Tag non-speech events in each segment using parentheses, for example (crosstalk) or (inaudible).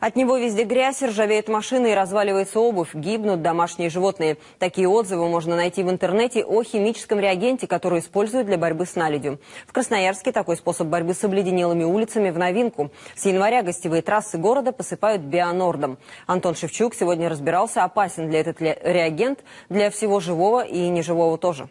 От него везде грязь, ржавеют машины и разваливается обувь, гибнут домашние животные. Такие отзывы можно найти в интернете о химическом реагенте, который используют для борьбы с наледью. В Красноярске такой способ борьбы с обледенелыми улицами в новинку. С января гостевые трассы города посыпают бионордом. Антон Шевчук сегодня разбирался, опасен ли этот реагент для всего живого и неживого тоже.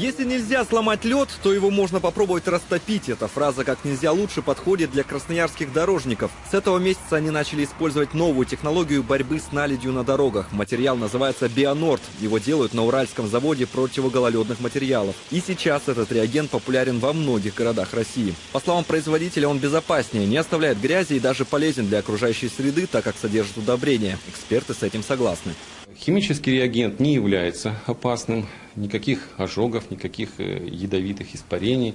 Если нельзя сломать лед, то его можно попробовать растопить. Эта фраза как нельзя лучше подходит для красноярских дорожников. С этого месяца они начали использовать новую технологию борьбы с наледью на дорогах. Материал называется Бионорд. Его делают на Уральском заводе противогололедных материалов. И сейчас этот реагент популярен во многих городах России. По словам производителя, он безопаснее, не оставляет грязи и даже полезен для окружающей среды, так как содержит удобрения. Эксперты с этим согласны. Химический реагент не является опасным, никаких ожогов, никаких э, ядовитых испарений.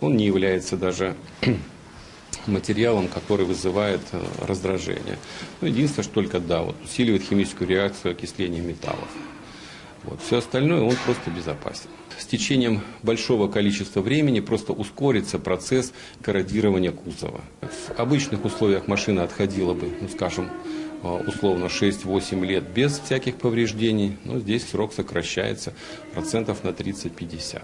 Он не является даже (clears throat) материалом, который вызывает э, раздражение. Ну, единственное, что только да, вот, усиливает химическую реакцию окисления металлов. Вот. Все остальное он просто безопасен. С течением большого количества времени просто ускорится процесс корродирования кузова. В обычных условиях машина отходила бы, ну, скажем, а, условно 6-8 лет без всяких повреждений, но здесь срок сокращается процентов на 30-50.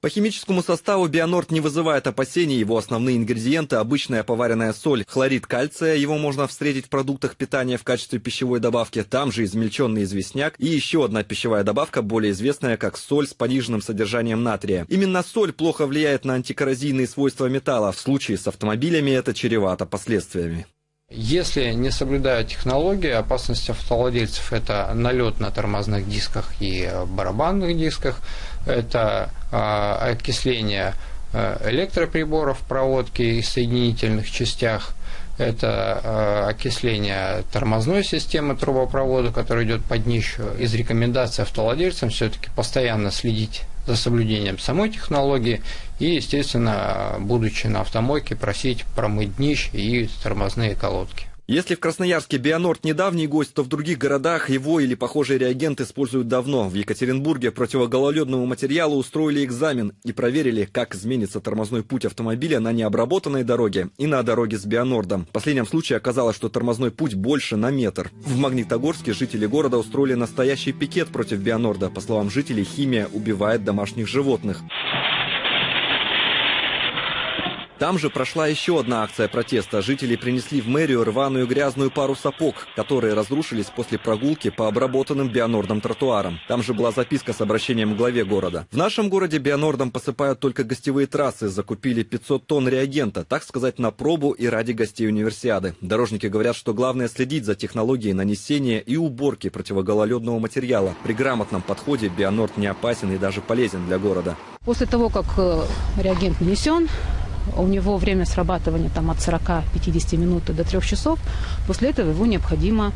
По химическому составу Бионорд не вызывает опасений. Его основные ингредиенты – обычная поваренная соль. Хлорид кальция, его можно встретить в продуктах питания в качестве пищевой добавки. Там же измельченный известняк. И еще одна пищевая добавка, более известная как соль с пониженным содержанием натрия. Именно соль плохо влияет на антикоррозийные свойства металла. В случае с автомобилями это чревато последствиями. Если не соблюдают технологии, опасность автовладельцев – это налет на тормозных дисках и барабанных дисках, это а, окисление э, электроприборов, проводки и соединительных частях, это э, окисление тормозной системы трубопровода, который идет под днищу. Из рекомендаций автовладельцам все-таки постоянно следить за соблюдением самой технологии и, естественно, будучи на автомойке, просить промыть днищ и тормозные колодки. Если в Красноярске Бионорд недавний гость, то в других городах его или похожий реагент используют давно. В Екатеринбурге противогололедному материалу устроили экзамен и проверили, как изменится тормозной путь автомобиля на необработанной дороге и на дороге с Бионордом. В последнем случае оказалось, что тормозной путь больше на метр. В Магнитогорске жители города устроили настоящий пикет против Бионорда. По словам жителей, химия убивает домашних животных. Там же прошла еще одна акция протеста. Жители принесли в мэрию рваную грязную пару сапог, которые разрушились после прогулки по обработанным бионордом тротуарам. Там же была записка с обращением к главе города. В нашем городе бионордом посыпают только гостевые трассы. Закупили 500 тонн реагента, так сказать, на пробу и ради гостей универсиады. Дорожники говорят, что главное следить за технологией нанесения и уборки противогололедного материала. При грамотном подходе бионорд не опасен и даже полезен для города. После того, как э, реагент нанесен, у него время срабатывания там, от 40-50 минут до 3 часов. После этого его необходимо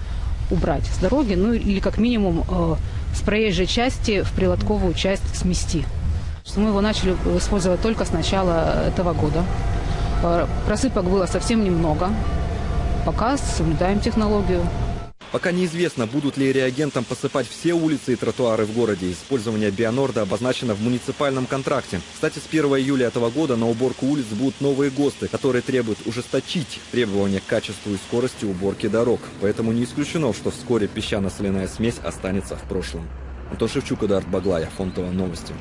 убрать с дороги, ну или как минимум э, с проезжей части в прилотковую часть смести. Мы его начали использовать только с начала этого года. Э, просыпок было совсем немного. Пока соблюдаем технологию. Пока неизвестно, будут ли реагентом посыпать все улицы и тротуары в городе. Использование Бионорда обозначено в муниципальном контракте. Кстати, с 1 июля этого года на уборку улиц будут новые ГОСТы, которые требуют ужесточить требования к качеству и скорости уборки дорог. Поэтому не исключено, что вскоре песчано-соляная смесь останется в прошлом. Антон Шевчук, Эдард Баглая, Фонтова, Новости.